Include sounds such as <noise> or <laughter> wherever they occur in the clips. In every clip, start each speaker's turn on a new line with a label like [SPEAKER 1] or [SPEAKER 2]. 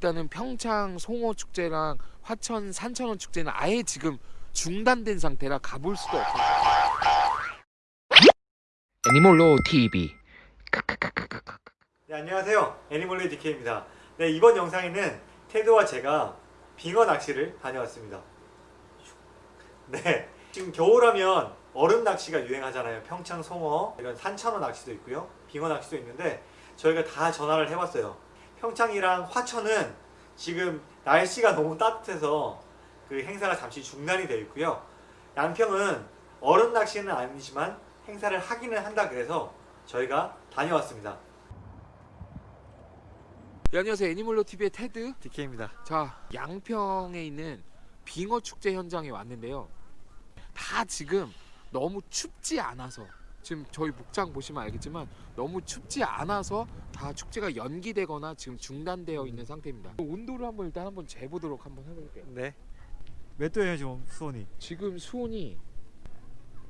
[SPEAKER 1] 일단은 평창 송어 축제랑 화천 산천어 축제는 아예 지금 중단된 상태라 가볼 수도 없어요. 애니몰로 TV.
[SPEAKER 2] 네, 안녕하세요. 애니멀리 DK입니다. 네, 이번 영상에는 테드와 제가 빙어 낚시를 다녀왔습니다. 네, 지금 겨울하면 얼음 낚시가 유행하잖아요. 평창 송어, 이런 산천어 낚시도 있고요. 빙어 낚시도 있는데 저희가 다 전화를 해봤어요. 평창이랑 화천은 지금 날씨가 너무 따뜻해서 그 행사가 잠시 중단이 되어 있고요. 양평은 얼음 낚시는 아니지만 행사를 하기는 한다 그래서 저희가 다녀왔습니다.
[SPEAKER 1] 네, 안녕하세요. 애니몰로 TV의 테드.
[SPEAKER 2] DK입니다.
[SPEAKER 1] 자, 양평에 있는 빙어 축제 현장에 왔는데요. 다 지금 너무 춥지 않아서 지금 저희 목장 보시면 알겠지만 너무 춥지 않아서 다 축제가 연기되거나 지금 중단되어 있는 상태입니다. 온도를 한번 일단 한번 재보도록 한번 해볼게요.
[SPEAKER 2] 네. 몇 도예요 지금 수온이?
[SPEAKER 1] 지금 수온이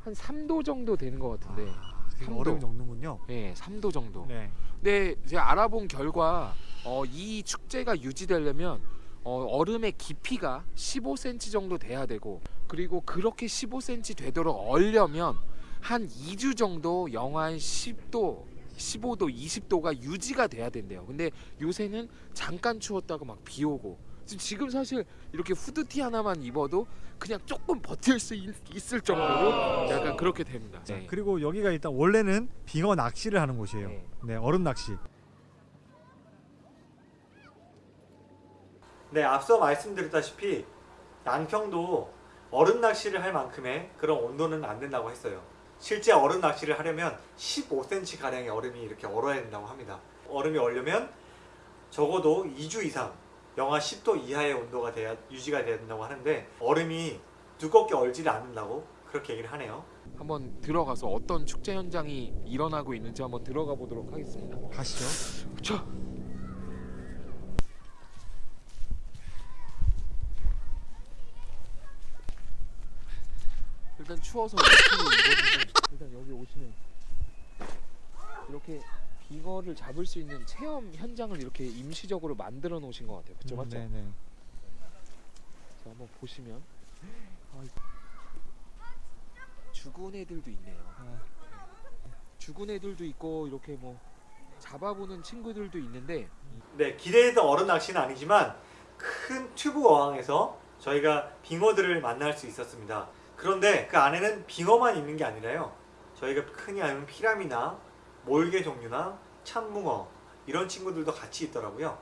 [SPEAKER 1] 한 3도 정도 되는 것 같은데,
[SPEAKER 2] 지금
[SPEAKER 1] 삼도.
[SPEAKER 2] 얼음이 녹는군요.
[SPEAKER 1] 네, 3도 정도.
[SPEAKER 2] 네.
[SPEAKER 1] 근데 제가 알아본 결과 어, 이 축제가 유지되려면 어, 얼음의 깊이가 15cm 정도 돼야 되고 그리고 그렇게 15cm 되도록 얼려면 한 2주 정도 영하 한 10도 15도 20도가 유지가 돼야 된대요 근데 요새는 잠깐 추웠다가 막비 오고 지금- 사실 이렇게 후드티 하나만 입어도 그냥 조금 버틸 수 있, 을 정도로 약간 그렇게 됩니다
[SPEAKER 2] 자,
[SPEAKER 1] 네.
[SPEAKER 2] 그리고 여기가 일단 원래는 빙어 낚시를 하는 곳이에요.
[SPEAKER 1] 네.
[SPEAKER 2] 네, 얼음 낚시. 네, 앞서 말씀드렸다시피 양평도 얼음 낚시를 할 만큼의 그런 온도는 안 된다고 했어요. 실제 얼음 낚시를 하려면 15cm 가량의 얼음이 이렇게 얼어야 된다고 합니다. 얼음이 얼려면 적어도 2주 이상 영하 10도 이하의 온도가 돼야 유지가 돼야 된다고 하는데 얼음이 두껍게 얼지를 않는다고 그렇게 얘기를 하네요.
[SPEAKER 1] 한번 들어가서 어떤 축제 현장이 일어나고 있는지 한번 들어가 보도록 하겠습니다.
[SPEAKER 2] 가시죠.
[SPEAKER 1] 자. 일단 추워서 <laughs> 일단 여기 오시면 이렇게 빙어를 잡을 수 있는 체험 현장을 이렇게 임시적으로 만들어 놓으신 것 같아요. 그쵸 맞죠?
[SPEAKER 2] 네, 네.
[SPEAKER 1] 자 한번 보시면 아, 죽은 애들도 있네요.
[SPEAKER 2] 아,
[SPEAKER 1] 죽은 애들도 있고 이렇게 뭐 잡아보는 친구들도 있는데
[SPEAKER 2] 네, 기대했던 얼음 낚시는 아니지만 큰 튜브 어항에서 저희가 빙어들을 만날 수 있었습니다. 그런데 그 안에는 빙어만 있는 게 아니라요. 저희가 흔히 아는 피라미나 몰개 종류나 참붕어 이런 친구들도 같이 있더라고요.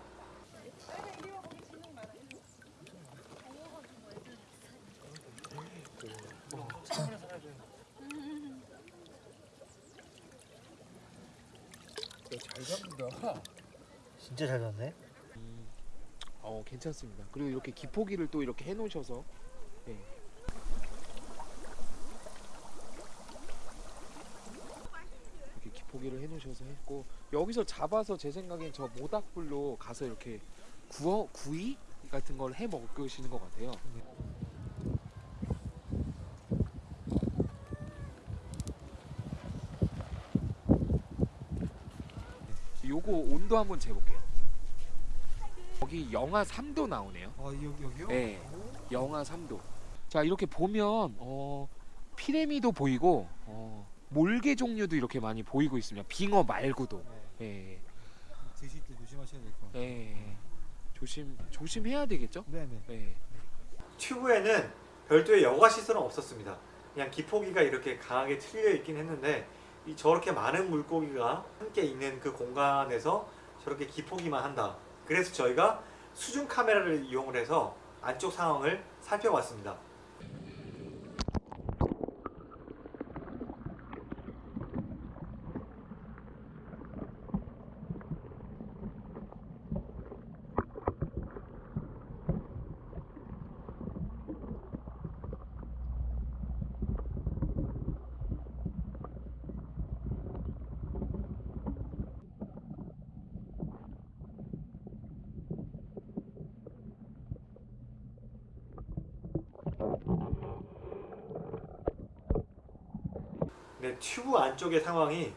[SPEAKER 1] 잘 잡는다.
[SPEAKER 2] 진짜 잘 잡네.
[SPEAKER 1] 어 괜찮습니다. 그리고 이렇게 기포기를 또 이렇게 해 놓으셔서 예. 기포기를 해놓으셔서 했고 여기서 잡아서 제 생각엔 저 모닥불로 가서 이렇게 구워 구이 같은 걸 해 먹으시는 것 같아요. 요거 온도 한번 재볼게요. 여기 영하 3도 나오네요.
[SPEAKER 2] 어, 여기, 여기 요?
[SPEAKER 1] 네, 영하 3도. 자 이렇게 보면 어, 피레미도 보이고 어, 몰개 종류도 이렇게 많이 보이고 있습니다. 빙어 말고도. 예,
[SPEAKER 2] 드실 때 조심하셔야 될 것 같아요.
[SPEAKER 1] 예, 조심 조심해야 되겠죠?
[SPEAKER 2] 네네.
[SPEAKER 1] 예.
[SPEAKER 2] 튜브에는 별도의 여과 시설은 없었습니다. 그냥 기포기가 이렇게 강하게 틀려 있긴 했는데 이 저렇게 많은 물고기가 함께 있는 그 공간에서 저렇게 기포기만 한다. 그래서 저희가 수중 카메라를 이용을 해서 안쪽 상황을 살펴봤습니다. 네, 튜브 안쪽의 상황이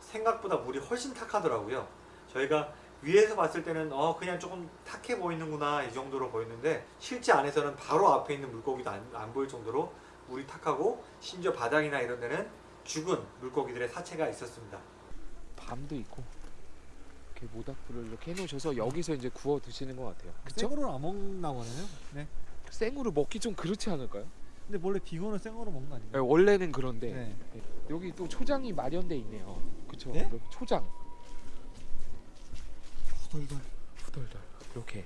[SPEAKER 2] 생각보다 물이 훨씬 탁하더라고요. 저희가 위에서 봤을 때는 어 그냥 조금 탁해 보이는구나 이 정도로 보였는데 실제 안에서는 바로 앞에 있는 물고기도 안, 안 보일 정도로 물이 탁하고 심지어 바닥이나 이런 데는 죽은 물고기들의 사체가 있었습니다.
[SPEAKER 1] 밤도 있고 이렇게 모닥불을 이렇게 해놓으셔서 여기서 이제 구워 드시는 것 같아요. 그쵸?
[SPEAKER 3] 생으로 안 먹나 보네요. 네.
[SPEAKER 1] 생으로 먹기 좀 그렇지 않을까요?
[SPEAKER 3] 근데 원래 빙어는 생으로 먹는 거
[SPEAKER 1] 네,
[SPEAKER 3] 아닌가요?
[SPEAKER 1] 원래는 그런데
[SPEAKER 3] 네.
[SPEAKER 1] 여기 또 초장이 마련돼 있네요. 그쵸?
[SPEAKER 3] 네?
[SPEAKER 1] 초장
[SPEAKER 3] 후덜덜.
[SPEAKER 1] 후덜덜 이렇게.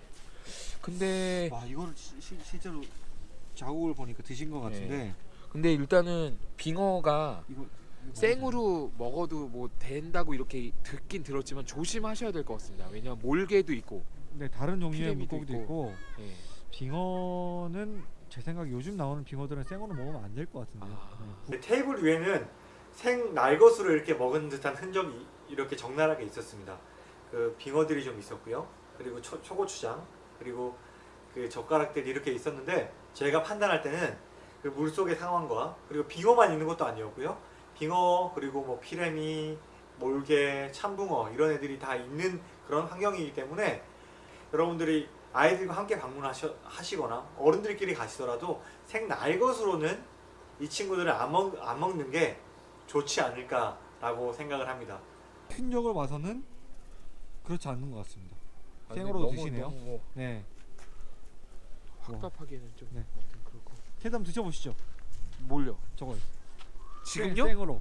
[SPEAKER 1] 근데
[SPEAKER 3] 와 이거를 시, 시, 실제로 자국을 보니까 드신 것 같은데
[SPEAKER 1] 근데 일단은 빙어가
[SPEAKER 3] 이거, 이거
[SPEAKER 1] 생으로 먹어도 뭐 된다고 이렇게 듣긴 들었지만 조심하셔야 될 것 같습니다. 왜냐면 몰개도 있고.
[SPEAKER 3] 네 다른 종류의 물고기도 있고,
[SPEAKER 1] 예.
[SPEAKER 3] 빙어는 제 생각에 요즘 나오는 빙어들은 생으로 먹으면 안 될 것 같은데.
[SPEAKER 1] 아.
[SPEAKER 3] 네.
[SPEAKER 2] 테이블 위에는 생 날것으로 이렇게 먹은 듯한 흔적이 이렇게 적나라하게 있었습니다. 그 빙어들이 좀 있었고요. 그리고 초, 초고추장 그리고 그 젓가락들이 이렇게 있었는데 제가 판단할 때는 그 물속의 상황과 그리고 빙어만 있는 것도 아니었고요. 빙어 그리고 뭐 피레미, 몰개, 참붕어 이런 애들이 다 있는 그런 환경이기 때문에 여러분들이 아이들과 함께 방문하시거나 어른들끼리 가시더라도 생날 것으로는 이 친구들을 안, 먹, 안 먹는 게 좋지 않을까라고 생각을 합니다.
[SPEAKER 3] 흔적을 봐서는 그렇지 않는 것 같습니다.
[SPEAKER 1] 아, 너무,
[SPEAKER 3] 드시네요.
[SPEAKER 1] 너무 뭐
[SPEAKER 3] 네.
[SPEAKER 1] 확답하기에는 좀
[SPEAKER 3] 네.
[SPEAKER 1] 그렇고.
[SPEAKER 3] 한번 드셔보시죠.
[SPEAKER 1] 뭘요?
[SPEAKER 3] 저거
[SPEAKER 1] 지금요?
[SPEAKER 3] 생으로.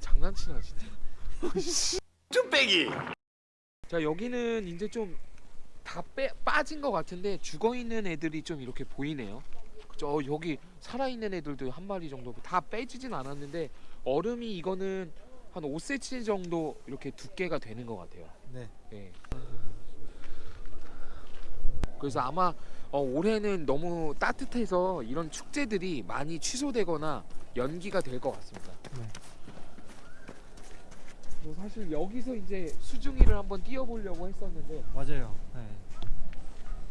[SPEAKER 1] 장난치나 진짜. <laughs> 좀 빼기. 자 여기는 이제 좀 다 빠진 것 같은데 죽어 있는 애들이 좀 이렇게 보이네요. 그죠? 어, 여기 살아 있는 애들도 한 마리 정도 다 빼지진 않았는데 얼음이 이거는 한 5cm 정도 이렇게 두께가 되는 것 같아요.
[SPEAKER 3] 네.
[SPEAKER 1] 예. 그래서 아마 어, 올해는 너무 따뜻해서 이런 축제들이 많이 취소되거나 연기가 될 것 같습니다.
[SPEAKER 3] 네.
[SPEAKER 1] 뭐 사실 여기서 이제 수중이를 한번 뛰어보려고 했었는데
[SPEAKER 3] 맞아요. 네.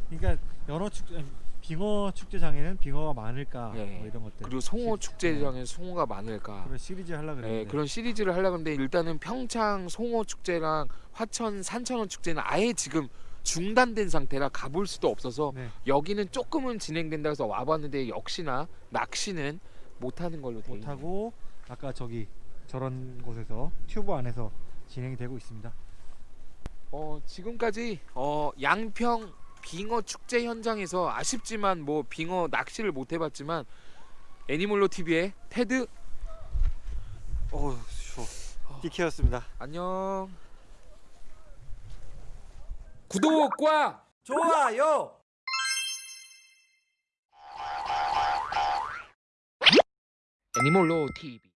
[SPEAKER 3] 그러니까 여러 축 빙어 축제장에는 빙어가 많을까
[SPEAKER 1] 네.
[SPEAKER 3] 뭐 이런 것들.
[SPEAKER 1] 그리고 송어
[SPEAKER 3] 시-
[SPEAKER 1] 축제장에 송어가 많을까
[SPEAKER 3] 그런 시리즈 하려
[SPEAKER 1] 네,
[SPEAKER 3] 그랬는데.
[SPEAKER 1] 그런 시리즈를 하려고 하는데 일단은 평창 송어 축제랑 화천 산천어 축제는 아예 지금 중단된 상태라 가볼 수도 없어서
[SPEAKER 3] 네.
[SPEAKER 1] 여기는 조금은 진행된다 해서 와봤는데 역시나 낚시는 못하는 걸로
[SPEAKER 3] 돼못
[SPEAKER 1] 있네요.
[SPEAKER 3] 하고 아까 저기 저런 곳에서 튜브 안에서 진행이 되고 있습니다.
[SPEAKER 1] 어, 지금까지 어, 양평 빙어 축제 현장에서 아쉽지만 뭐 빙어 낚시를 못 해봤지만 애니몰로 TV의 테드
[SPEAKER 2] 어, 추워. 디케였습니다.
[SPEAKER 1] 안녕. 구독과
[SPEAKER 2] 좋아요.
[SPEAKER 1] 애니몰로 TV